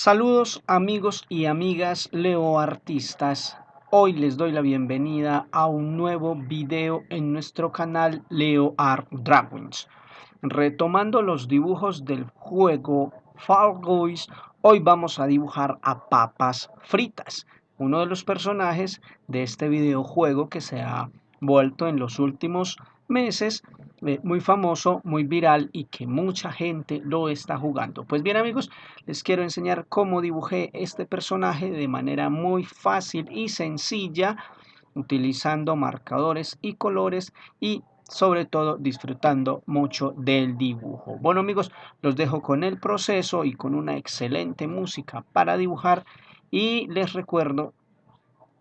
Saludos amigos y amigas Leo Artistas. Hoy les doy la bienvenida a un nuevo video en nuestro canal Leo Art Dragons. Retomando los dibujos del juego Fall Guys, hoy vamos a dibujar a papas fritas, uno de los personajes de este videojuego que se ha vuelto en los últimos meses eh, muy famoso, muy viral y que mucha gente lo está jugando. Pues bien amigos, les quiero enseñar cómo dibujé este personaje de manera muy fácil y sencilla, utilizando marcadores y colores y sobre todo disfrutando mucho del dibujo. Bueno amigos, los dejo con el proceso y con una excelente música para dibujar y les recuerdo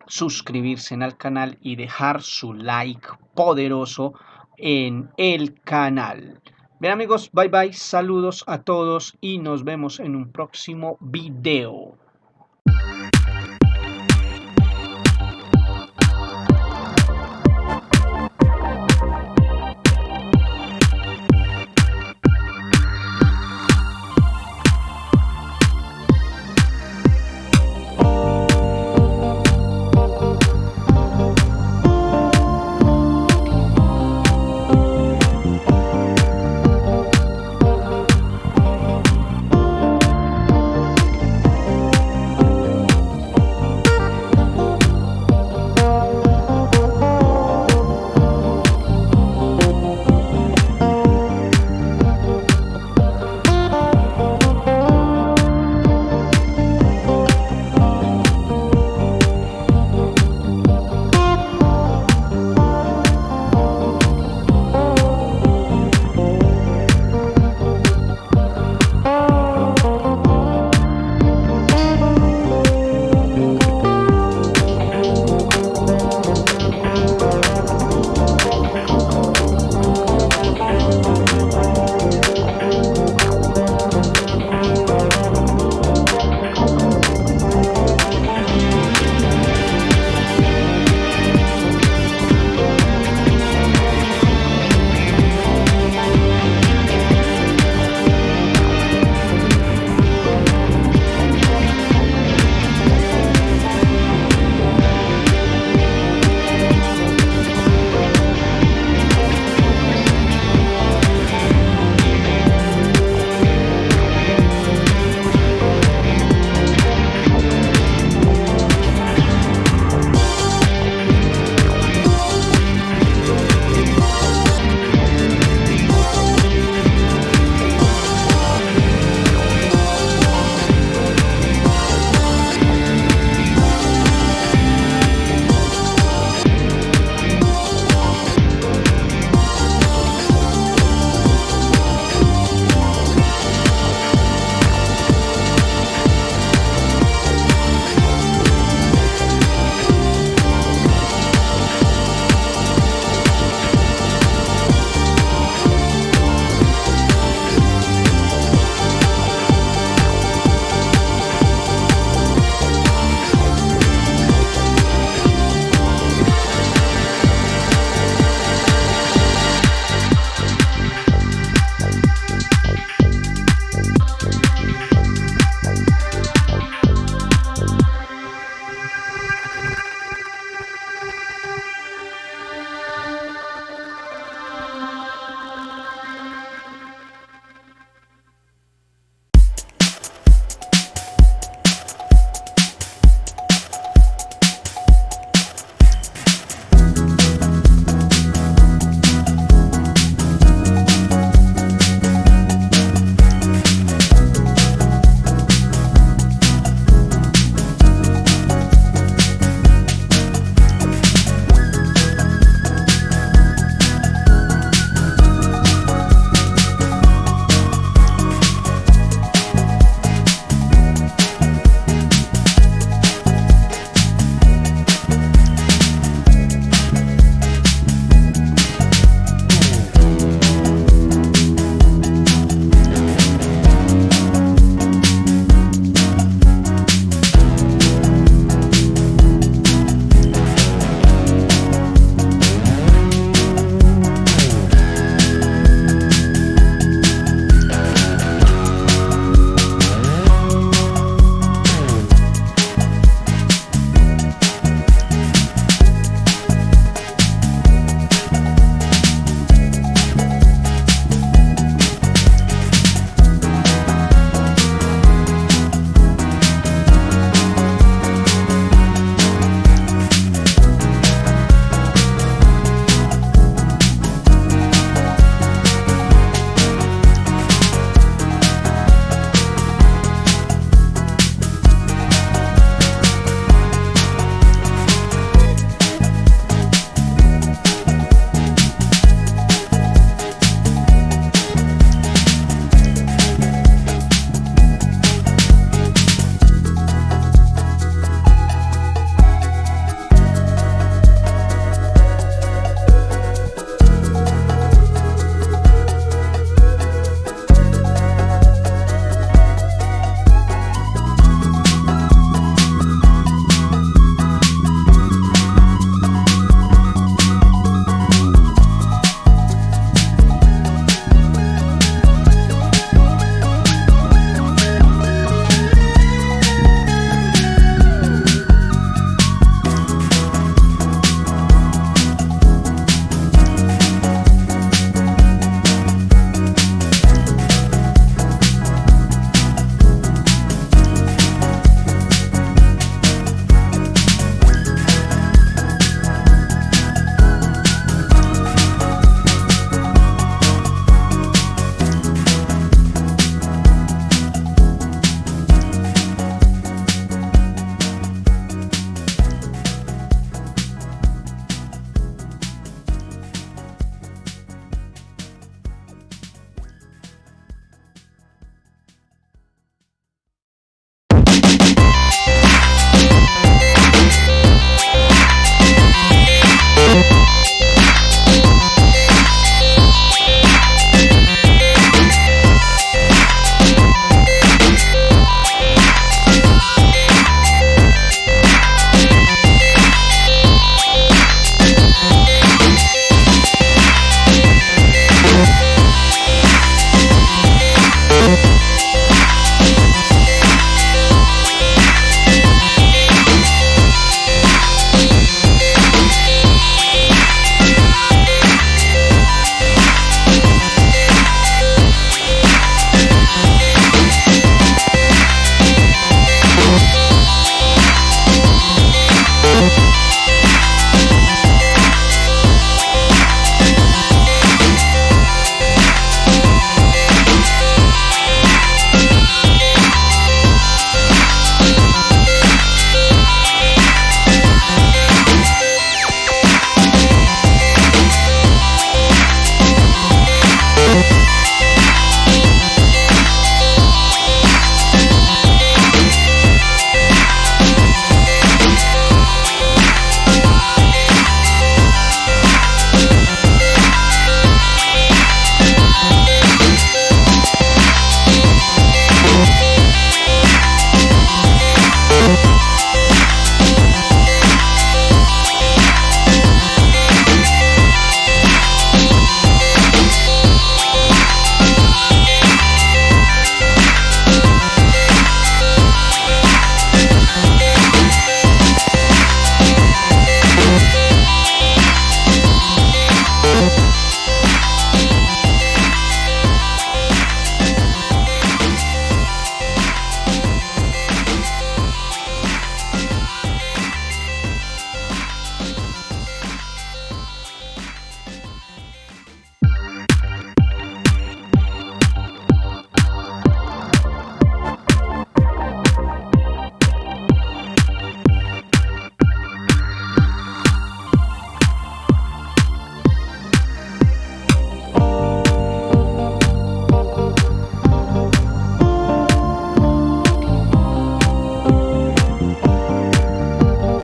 suscribirse al canal y dejar su like poderoso en el canal. Bien amigos, bye bye, saludos a todos y nos vemos en un próximo video.